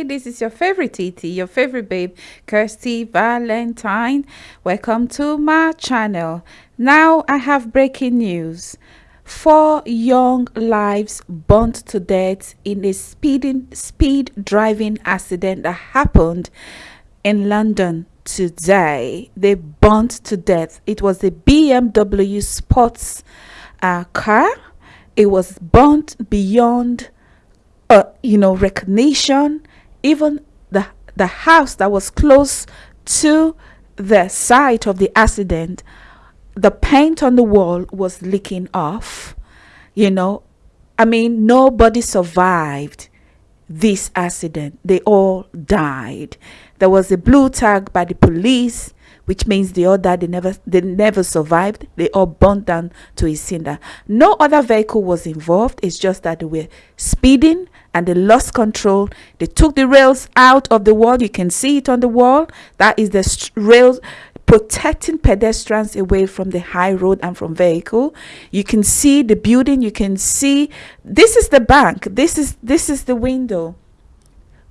Hi, this is your favorite TT, your favorite babe, Kirsty Valentine. Welcome to my channel. Now I have breaking news. Four young lives burnt to death in a speeding speed driving accident that happened in London today. They burnt to death. It was a BMW sports uh, car. It was burnt beyond uh, you know recognition even the the house that was close to the site of the accident the paint on the wall was leaking off you know? I mean nobody survived this accident. They all died. There was a blue tag by the police which means the other they never they never survived. They all burned down to a cinder. No other vehicle was involved. It's just that they were speeding and they lost control. They took the rails out of the wall. You can see it on the wall. That is the rails protecting pedestrians away from the high road and from vehicle. You can see the building. You can see this is the bank. This is this is the window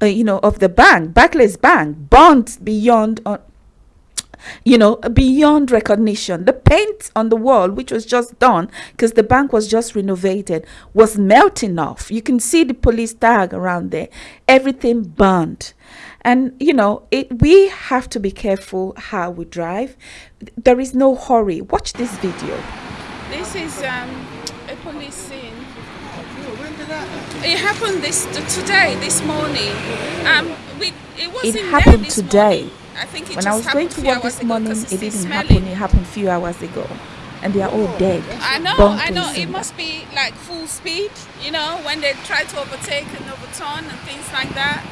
uh, you know of the bank barclays bank burnt beyond uh, you know, beyond recognition. The paint on the wall, which was just done because the bank was just renovated, was melting off. You can see the police tag around there. Everything burned. And, you know, it, we have to be careful how we drive. There is no hurry. Watch this video. This is um, a police scene. It happened this today, this morning. Um, we, it wasn't it happened today. Morning. I think when I was going to work this morning, it didn't smelling. happen. It happened a few hours ago, and they are all oh. dead. I know, I know. It must be like full speed, you know, when they try to overtake and overturn and things like that.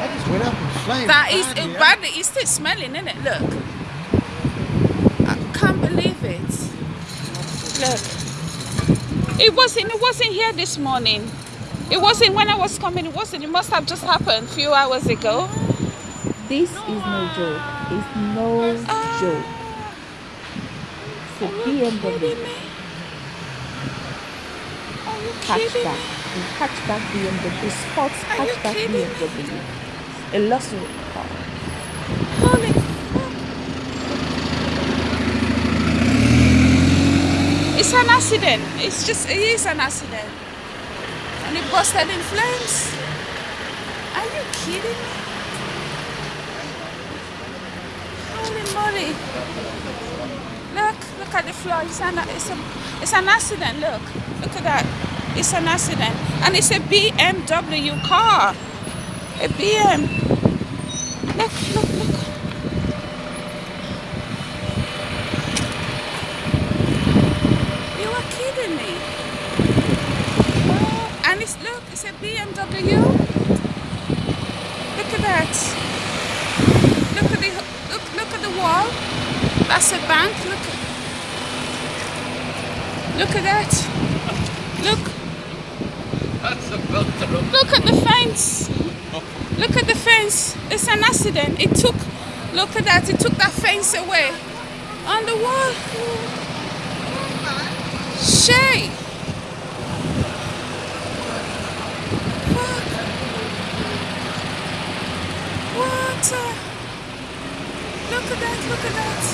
I just went up in flames. That is it, badly. It's still smelling, isn't it? Look, I can't believe it. Look, it wasn't. It wasn't here this morning. It wasn't when I was coming. It wasn't. It must have just happened a few hours ago. This is no joke. It's no uh, joke. A BMW. Hatchback. A hatchback BMW. Sports hatchback BMW. A luxury car. Holy It's an accident. It's just, it is an accident. And it busted in flames. Are you kidding me? Holy moly. Look, look at the floor. It's an, it's, a, it's an accident. Look, look at that. It's an accident. And it's a BMW car. A BM. Look, look, look. You are kidding me. Oh, and it's, look, it's a BMW. Look at that Look at the look look at the wall. That's a bank. Look. Look at that. Look. That's a built Look at the fence. Look at the fence. It's an accident. It took, look at that. It took that fence away. On the wall. Shay. What? Look at that, look at that.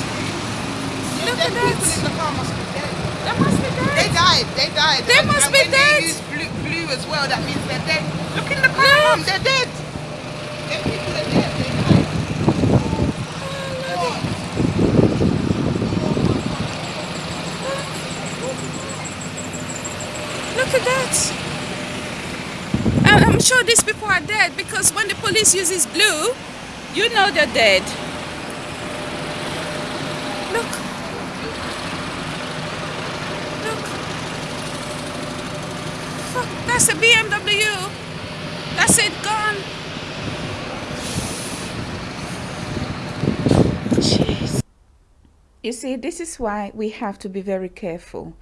Look at that. people in the car must be dead. They must be dead. They died, they died. They and, must and be when dead. They use blue, blue as well, that means they're dead. Look in the car, Mom, they're dead. Them people are dead, they died. Oh, look at that. I'm sure these people are dead because when the police uses blue, you know they're dead. Look. Look. Fuck, that's a BMW. That's it, gone. Jeez. You see, this is why we have to be very careful.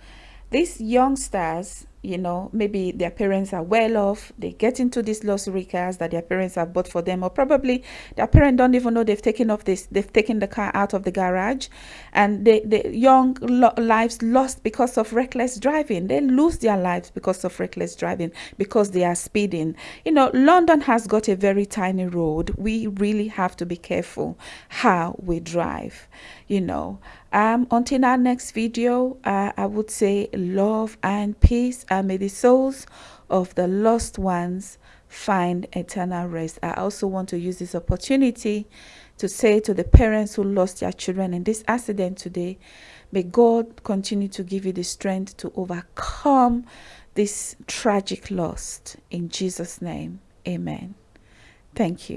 These youngsters, you know maybe their parents are well off they get into these luxury cars that their parents have bought for them or probably their parents don't even know they've taken off this they've taken the car out of the garage and the the young lo- lives lost because of reckless driving. They lose their lives because of reckless driving because they are speeding. You know london has got a very tiny road. We really have to be careful how we drive you know um until our next video uh, i would say love and peace and may the souls of the lost ones find eternal rest. I also want to use this opportunity to say to the parents who lost their children in this accident today may god continue to give you the strength to overcome this tragic loss. In jesus name amen. Thank you